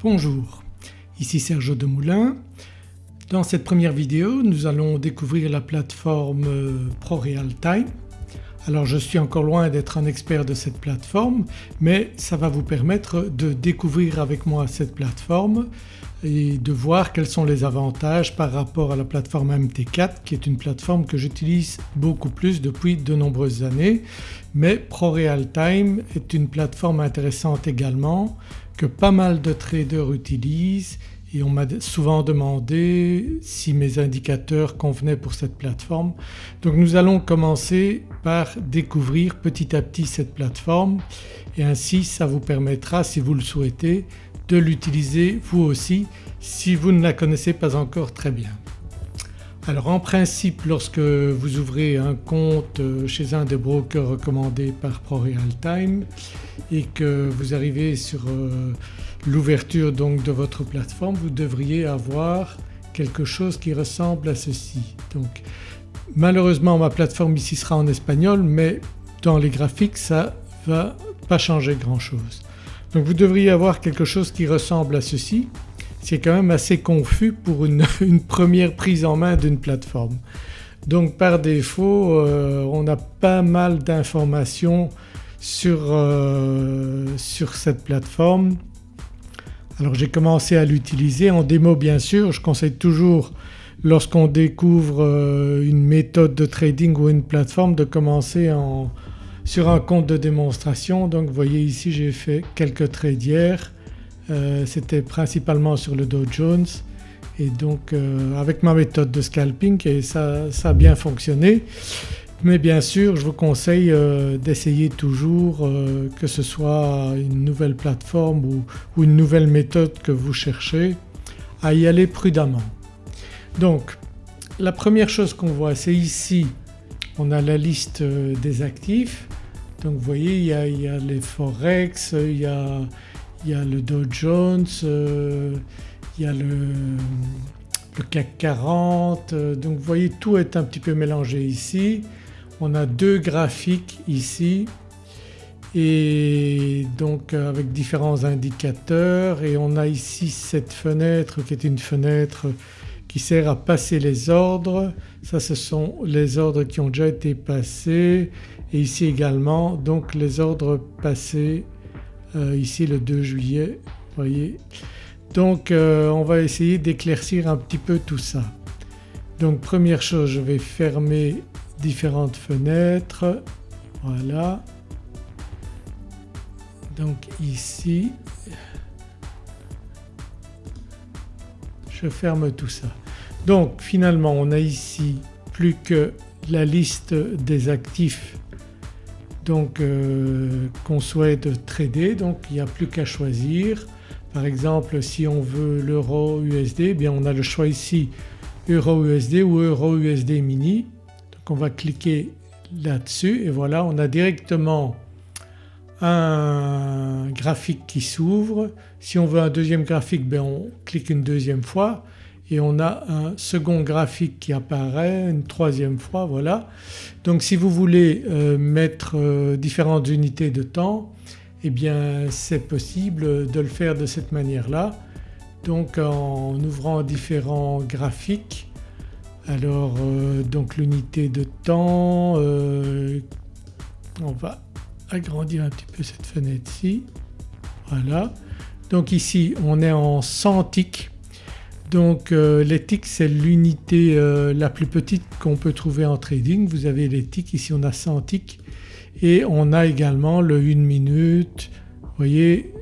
Bonjour, ici Serge Demoulin. Dans cette première vidéo nous allons découvrir la plateforme ProRealTime. Alors je suis encore loin d'être un expert de cette plateforme mais ça va vous permettre de découvrir avec moi cette plateforme et de voir quels sont les avantages par rapport à la plateforme MT4 qui est une plateforme que j'utilise beaucoup plus depuis de nombreuses années. Mais ProRealTime est une plateforme intéressante également que pas mal de traders utilisent et on m'a souvent demandé si mes indicateurs convenaient pour cette plateforme. Donc nous allons commencer par découvrir petit à petit cette plateforme et ainsi ça vous permettra si vous le souhaitez de l'utiliser vous aussi si vous ne la connaissez pas encore très bien. Alors en principe lorsque vous ouvrez un compte euh, chez un des brokers recommandés par ProRealTime et que vous arrivez sur euh, l'ouverture donc de votre plateforme vous devriez avoir quelque chose qui ressemble à ceci. Donc malheureusement ma plateforme ici sera en espagnol mais dans les graphiques ça va pas changer grand chose. Donc vous devriez avoir quelque chose qui ressemble à ceci. C'est quand même assez confus pour une, première prise en main d'une plateforme. Donc par défaut euh, on a pas mal d'informations sur, euh, sur cette plateforme. Alors j'ai commencé à l'utiliser en démo bien sûr, je conseille toujours lorsqu'on découvre euh, une méthode de trading ou une plateforme de commencer en, sur un compte de démonstration. Donc vous voyez ici j'ai fait quelques trades hier, euh, c'était principalement sur le Dow Jones et donc euh, avec ma méthode de scalping et ça, a bien fonctionné. Mais bien sûr je vous conseille euh, d'essayer toujours que ce soit une nouvelle plateforme ou, une nouvelle méthode que vous cherchez à y aller prudemment. Donc la première chose qu'on voit c'est ici on a la liste des actifs donc vous voyez il y a, les forex, il y a, le Dow Jones, euh, il y a le, CAC 40 euh, donc vous voyez tout est un petit peu mélangé ici. On a deux graphiques ici. Et donc avec différents indicateurs. Et on a ici cette fenêtre qui est une fenêtre sert à passer les ordres. Ça ce sont les ordres qui ont déjà été passés et ici également donc les ordres passés euh, ici le 2 juillet voyez. Donc euh, on va essayer d'éclaircir un petit peu tout ça. Donc première chose je vais fermer différentes fenêtres, voilà. Donc ici je ferme tout ça. Donc finalement on a ici plus que la liste des actifs donc euh, qu'on souhaite trader donc il n'y a plus qu'à choisir. Par exemple si on veut l'euro USD eh bien on a le choix ici euro USD ou euro USD mini. Donc on va cliquer là-dessus et voilà on a directement un graphique qui s'ouvre. Si on veut un deuxième graphique ben on clique une deuxième fois et on a un second graphique qui apparaît une troisième fois voilà. Donc si vous voulez euh, mettre euh, différentes unités de temps eh bien c'est possible de le faire de cette manière-là. Donc en ouvrant différents graphiques alors euh, donc l'unité de temps on va agrandir un petit peu cette fenêtre-ci voilà. Donc ici on est en 100 ticks donc euh, les ticks c'est l'unité euh, la plus petite qu'on peut trouver en trading. Vous avez les ticks, ici on a 100 ticks et on a également le 1 minute, vous voyez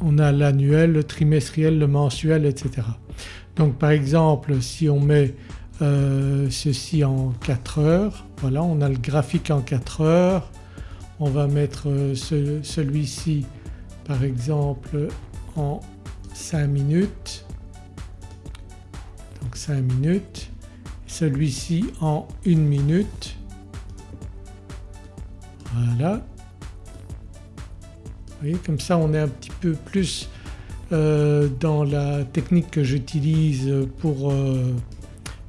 on a l'annuel, le trimestriel, le mensuel etc. Donc par exemple si on met euh, ceci en 4 heures, voilà on a le graphique en 4 heures, on va mettre celui-ci par exemple en 5 minutes 5 minutes, celui-ci en 1 minute. Voilà. Vous voyez comme ça on est un petit peu plus euh, dans la technique que j'utilise pour euh,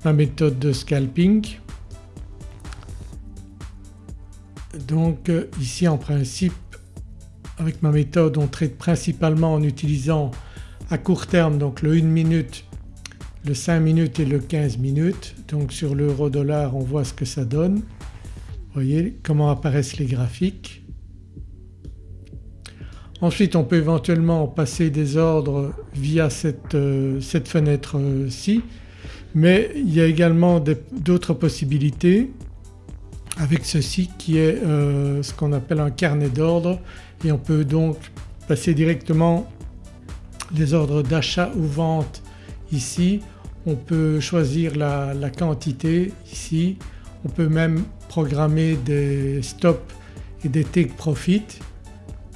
ma méthode de scalping. Donc euh, ici en principe avec ma méthode on traite principalement en utilisant à court terme donc le 1 minute, le 5 minutes et le 15 minutes. Donc sur l'euro dollar on voit ce que ça donne. Vous voyez comment apparaissent les graphiques. Ensuite on peut éventuellement passer des ordres via cette, euh, cette fenêtre-ci mais il y a également d'autres possibilités avec ceci qui est euh, ce qu'on appelle un carnet d'ordre et on peut donc passer directement les ordres d'achat ou vente ici. On peut choisir la, quantité ici, on peut même programmer des stops et des take profit.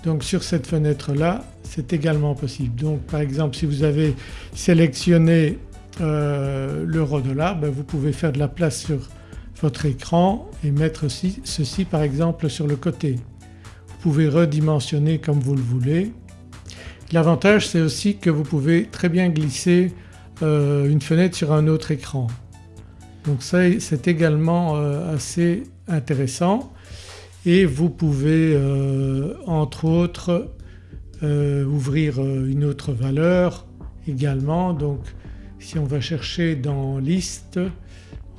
Donc sur cette fenêtre là c'est également possible. Donc par exemple si vous avez sélectionné euh, l'euro dollar ben vous pouvez faire de la place sur votre écran et mettre aussi ceci par exemple sur le côté. Vous pouvez redimensionner comme vous le voulez. L'avantage c'est aussi que vous pouvez très bien glisser euh, une fenêtre sur un autre écran. Donc ça c'est également euh, assez intéressant et vous pouvez euh, entre autres ouvrir une autre valeur également donc si on va chercher dans liste,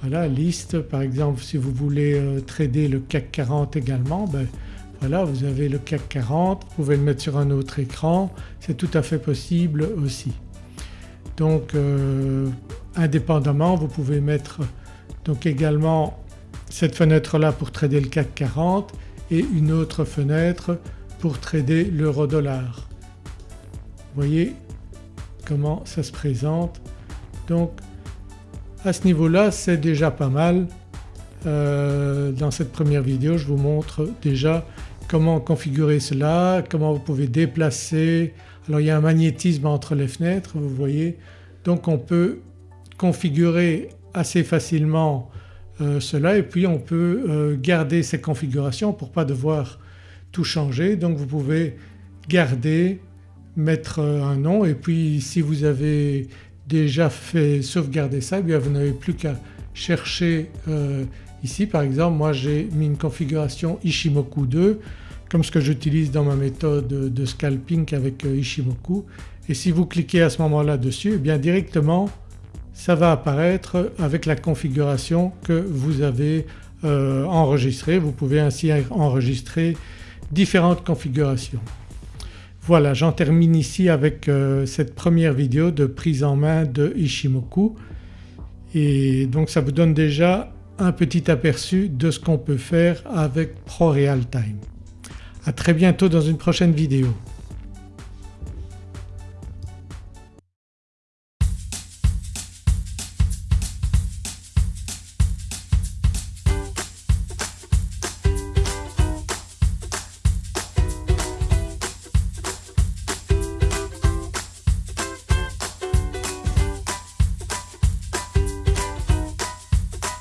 voilà liste par exemple si vous voulez trader le CAC 40 également ben, voilà vous avez le CAC 40, vous pouvez le mettre sur un autre écran, c'est tout à fait possible aussi. Donc euh, indépendamment vous pouvez mettre donc également cette fenêtre là pour trader le CAC 40 et une autre fenêtre pour trader l'euro dollar. Vous voyez comment ça se présente? Donc à ce niveau-là c'est déjà pas mal. Euh, dans cette première vidéo je vous montre déjà comment configurer cela, comment vous pouvez déplacer. Alors il y a un magnétisme entre les fenêtres vous voyez. Donc on peut configurer assez facilement euh, cela. Et puis on peut euh, garder ces configurations pour pas devoir tout changer. Donc vous pouvez garder, mettre un nom. Et puis si vous avez déjà fait sauvegarder ça, eh bien vous n'avez plus qu'à chercher euh, ici. Par exemple moi j'ai mis une configuration Ishimoku 2 comme ce que j'utilise dans ma méthode de scalping avec euh, Ishimoku et si vous cliquez à ce moment-là dessus eh bien directement ça va apparaître avec la configuration que vous avez euh, enregistrée. Vous pouvez ainsi enregistrer différentes configurations. Voilà j'en termine ici avec euh, cette première vidéo de prise en main de Ishimoku et donc ça vous donne déjà un petit aperçu de ce qu'on peut faire avec ProRealTime. À très bientôt dans une prochaine vidéo.